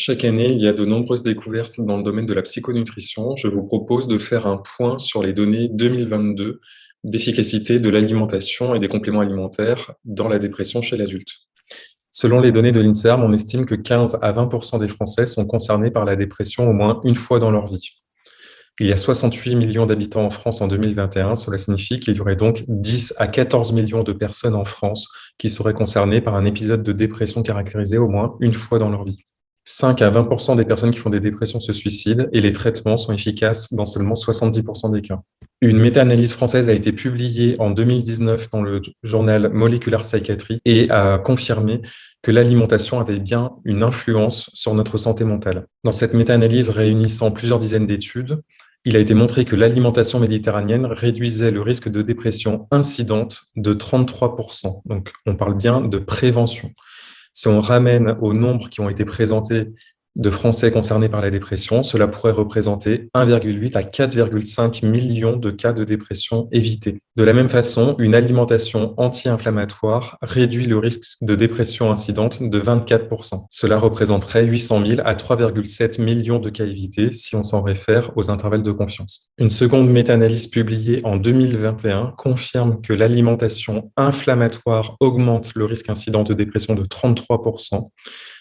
Chaque année, il y a de nombreuses découvertes dans le domaine de la psychonutrition. Je vous propose de faire un point sur les données 2022 d'efficacité de l'alimentation et des compléments alimentaires dans la dépression chez l'adulte. Selon les données de l'INSERM, on estime que 15 à 20% des Français sont concernés par la dépression au moins une fois dans leur vie. Il y a 68 millions d'habitants en France en 2021. Cela signifie qu'il y aurait donc 10 à 14 millions de personnes en France qui seraient concernées par un épisode de dépression caractérisé au moins une fois dans leur vie. 5 à 20% des personnes qui font des dépressions se suicident et les traitements sont efficaces dans seulement 70% des cas. Une méta-analyse française a été publiée en 2019 dans le journal Molecular Psychiatry et a confirmé que l'alimentation avait bien une influence sur notre santé mentale. Dans cette méta-analyse réunissant plusieurs dizaines d'études, il a été montré que l'alimentation méditerranéenne réduisait le risque de dépression incidente de 33% Donc, on parle bien de prévention. Si on ramène aux nombres qui ont été présentés de Français concernés par la dépression, cela pourrait représenter 1,8 à 4,5 millions de cas de dépression évités. De la même façon, une alimentation anti-inflammatoire réduit le risque de dépression incidente de 24%. Cela représenterait 800 000 à 3,7 millions de cas évités si on s'en réfère aux intervalles de confiance. Une seconde méta-analyse publiée en 2021 confirme que l'alimentation inflammatoire augmente le risque incident de dépression de 33%,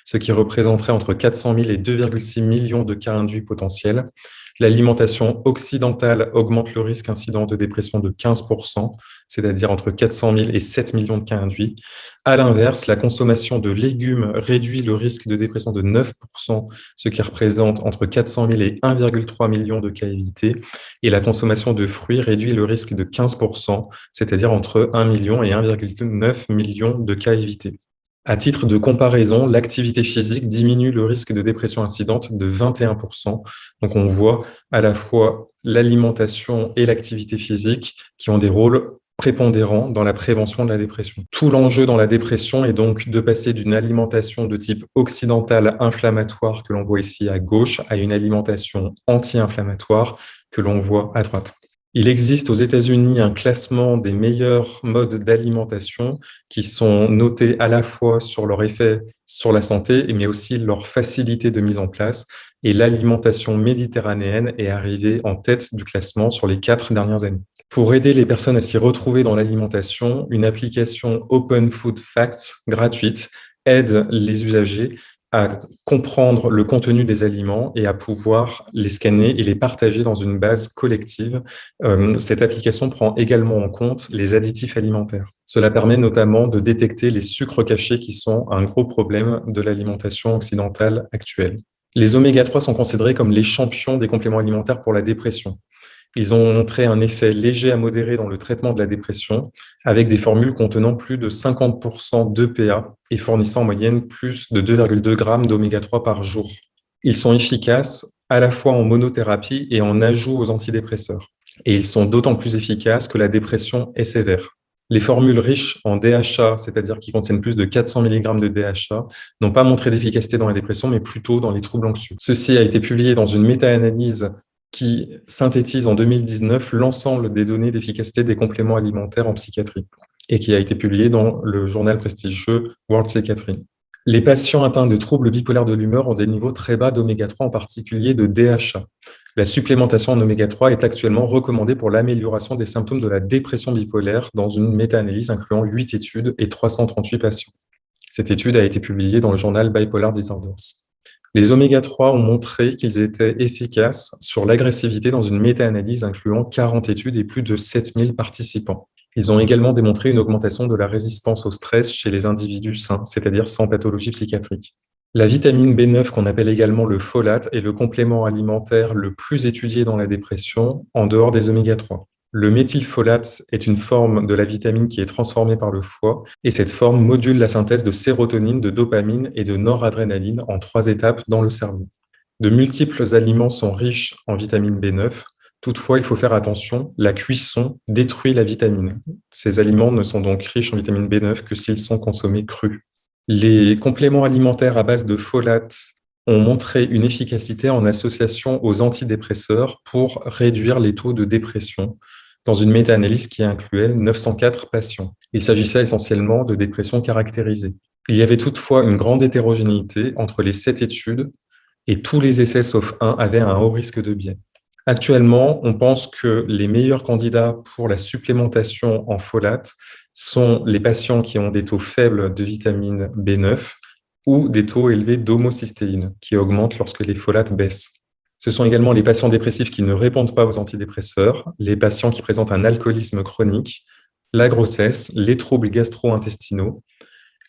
ce qui représenterait entre 400 000 et 2,6 millions de cas induits potentiels. L'alimentation occidentale augmente le risque incident de dépression de 15%, c'est-à-dire entre 400 000 et 7 millions de cas induits. À l'inverse, la consommation de légumes réduit le risque de dépression de 9%, ce qui représente entre 400 000 et 1,3 million de cas évités. Et la consommation de fruits réduit le risque de 15%, c'est-à-dire entre 1 million et 1,9 million de cas évités. À titre de comparaison, l'activité physique diminue le risque de dépression incidente de 21%. Donc on voit à la fois l'alimentation et l'activité physique qui ont des rôles prépondérants dans la prévention de la dépression. Tout l'enjeu dans la dépression est donc de passer d'une alimentation de type occidental inflammatoire que l'on voit ici à gauche à une alimentation anti-inflammatoire que l'on voit à droite. Il existe aux États-Unis un classement des meilleurs modes d'alimentation qui sont notés à la fois sur leur effet sur la santé, mais aussi leur facilité de mise en place. Et l'alimentation méditerranéenne est arrivée en tête du classement sur les quatre dernières années. Pour aider les personnes à s'y retrouver dans l'alimentation, une application Open Food Facts gratuite aide les usagers à comprendre le contenu des aliments et à pouvoir les scanner et les partager dans une base collective. Euh, cette application prend également en compte les additifs alimentaires. Cela permet notamment de détecter les sucres cachés qui sont un gros problème de l'alimentation occidentale actuelle. Les oméga-3 sont considérés comme les champions des compléments alimentaires pour la dépression. Ils ont montré un effet léger à modéré dans le traitement de la dépression, avec des formules contenant plus de 50% d'EPA et fournissant en moyenne plus de 2,2 grammes d'oméga 3 par jour. Ils sont efficaces à la fois en monothérapie et en ajout aux antidépresseurs. Et ils sont d'autant plus efficaces que la dépression est sévère. Les formules riches en DHA, c'est-à-dire qui contiennent plus de 400 mg de DHA, n'ont pas montré d'efficacité dans la dépression, mais plutôt dans les troubles anxieux. Ceci a été publié dans une méta-analyse qui synthétise en 2019 l'ensemble des données d'efficacité des compléments alimentaires en psychiatrie et qui a été publié dans le journal prestigieux World Psychiatry. Les patients atteints de troubles bipolaires de l'humeur ont des niveaux très bas d'oméga 3, en particulier de DHA. La supplémentation en oméga 3 est actuellement recommandée pour l'amélioration des symptômes de la dépression bipolaire dans une méta-analyse incluant 8 études et 338 patients. Cette étude a été publiée dans le journal Bipolar Disorders. Les oméga-3 ont montré qu'ils étaient efficaces sur l'agressivité dans une méta-analyse incluant 40 études et plus de 7000 participants. Ils ont également démontré une augmentation de la résistance au stress chez les individus sains, c'est-à-dire sans pathologie psychiatrique. La vitamine B9, qu'on appelle également le folate, est le complément alimentaire le plus étudié dans la dépression, en dehors des oméga-3. Le méthylfolate est une forme de la vitamine qui est transformée par le foie et cette forme module la synthèse de sérotonine, de dopamine et de noradrénaline en trois étapes dans le cerveau. De multiples aliments sont riches en vitamine B9. Toutefois, il faut faire attention, la cuisson détruit la vitamine. Ces aliments ne sont donc riches en vitamine B9 que s'ils sont consommés crus. Les compléments alimentaires à base de folate ont montré une efficacité en association aux antidépresseurs pour réduire les taux de dépression dans une méta-analyse qui incluait 904 patients. Il s'agissait essentiellement de dépression caractérisée. Il y avait toutefois une grande hétérogénéité entre les sept études et tous les essais sauf un avaient un haut risque de biais. Actuellement, on pense que les meilleurs candidats pour la supplémentation en folate sont les patients qui ont des taux faibles de vitamine B9 ou des taux élevés d'homocystéine qui augmentent lorsque les folates baissent. Ce sont également les patients dépressifs qui ne répondent pas aux antidépresseurs, les patients qui présentent un alcoolisme chronique, la grossesse, les troubles gastro-intestinaux,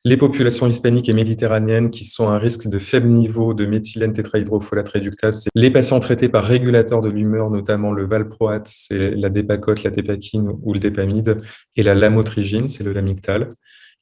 les populations hispaniques et méditerranéennes qui sont à risque de faible niveau de méthylène tétrahydrofolate réductase, les patients traités par régulateurs de l'humeur, notamment le valproate, c'est la dépacote, la dépakine ou le dépamide, et la lamotrigine, c'est le lamictal,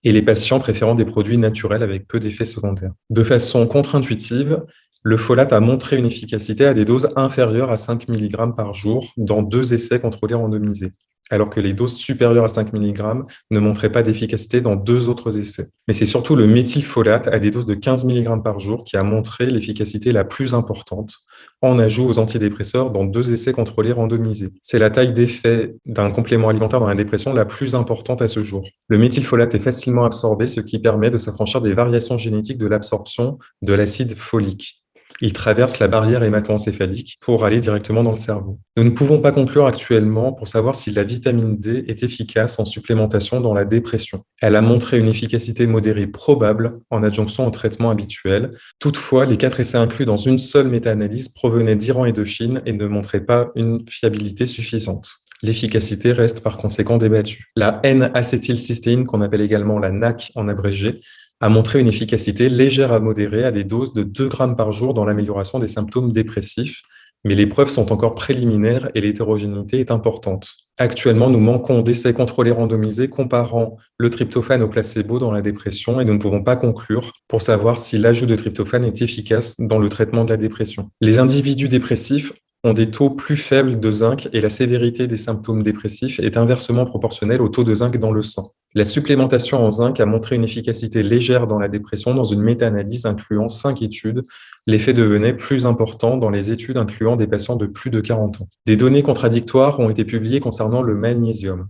et les patients préférant des produits naturels avec peu d'effets secondaires. De façon contre-intuitive, le folate a montré une efficacité à des doses inférieures à 5 mg par jour dans deux essais contrôlés randomisés alors que les doses supérieures à 5 mg ne montraient pas d'efficacité dans deux autres essais. Mais c'est surtout le méthylfolate à des doses de 15 mg par jour qui a montré l'efficacité la plus importante en ajout aux antidépresseurs dans deux essais contrôlés randomisés. C'est la taille d'effet d'un complément alimentaire dans la dépression la plus importante à ce jour. Le méthylfolate est facilement absorbé, ce qui permet de s'affranchir des variations génétiques de l'absorption de l'acide folique il traverse la barrière hémato-encéphalique pour aller directement dans le cerveau. Nous ne pouvons pas conclure actuellement pour savoir si la vitamine D est efficace en supplémentation dans la dépression. Elle a montré une efficacité modérée probable en adjonction au traitement habituel. Toutefois, les quatre essais inclus dans une seule méta-analyse provenaient d'Iran et de Chine et ne montraient pas une fiabilité suffisante. L'efficacité reste par conséquent débattue. La N-acétylcystéine, qu'on appelle également la NAC en abrégé, a montré une efficacité légère à modérée à des doses de 2 grammes par jour dans l'amélioration des symptômes dépressifs, mais les preuves sont encore préliminaires et l'hétérogénéité est importante. Actuellement, nous manquons d'essais contrôlés randomisés comparant le tryptophane au placebo dans la dépression et nous ne pouvons pas conclure pour savoir si l'ajout de tryptophane est efficace dans le traitement de la dépression. Les individus dépressifs ont des taux plus faibles de zinc et la sévérité des symptômes dépressifs est inversement proportionnelle au taux de zinc dans le sang. La supplémentation en zinc a montré une efficacité légère dans la dépression dans une méta-analyse incluant cinq études. L'effet devenait plus important dans les études incluant des patients de plus de 40 ans. Des données contradictoires ont été publiées concernant le magnésium.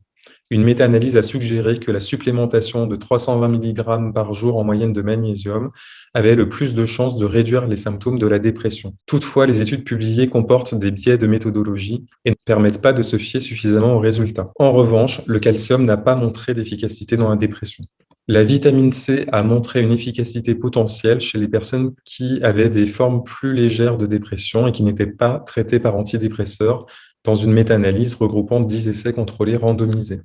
Une méta-analyse a suggéré que la supplémentation de 320 mg par jour en moyenne de magnésium avait le plus de chances de réduire les symptômes de la dépression. Toutefois, les études publiées comportent des biais de méthodologie et ne permettent pas de se fier suffisamment aux résultats. En revanche, le calcium n'a pas montré d'efficacité dans la dépression. La vitamine C a montré une efficacité potentielle chez les personnes qui avaient des formes plus légères de dépression et qui n'étaient pas traitées par antidépresseurs dans une méta-analyse regroupant 10 essais contrôlés randomisés.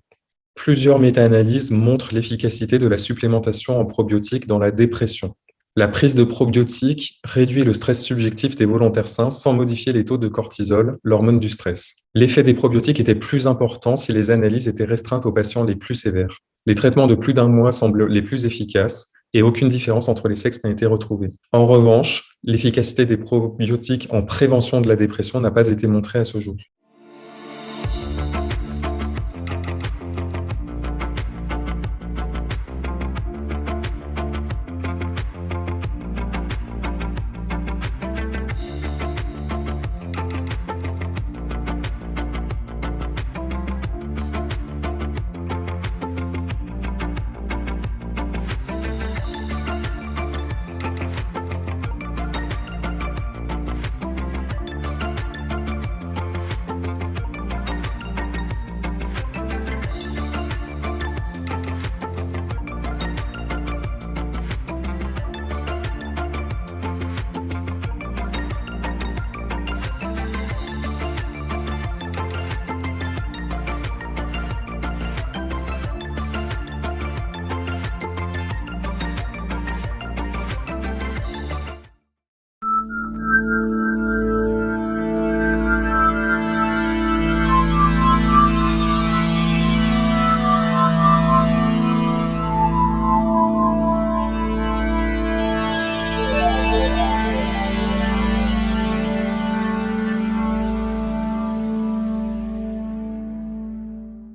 Plusieurs méta-analyses montrent l'efficacité de la supplémentation en probiotiques dans la dépression. La prise de probiotiques réduit le stress subjectif des volontaires sains sans modifier les taux de cortisol, l'hormone du stress. L'effet des probiotiques était plus important si les analyses étaient restreintes aux patients les plus sévères. Les traitements de plus d'un mois semblent les plus efficaces et aucune différence entre les sexes n'a été retrouvée. En revanche, l'efficacité des probiotiques en prévention de la dépression n'a pas été montrée à ce jour.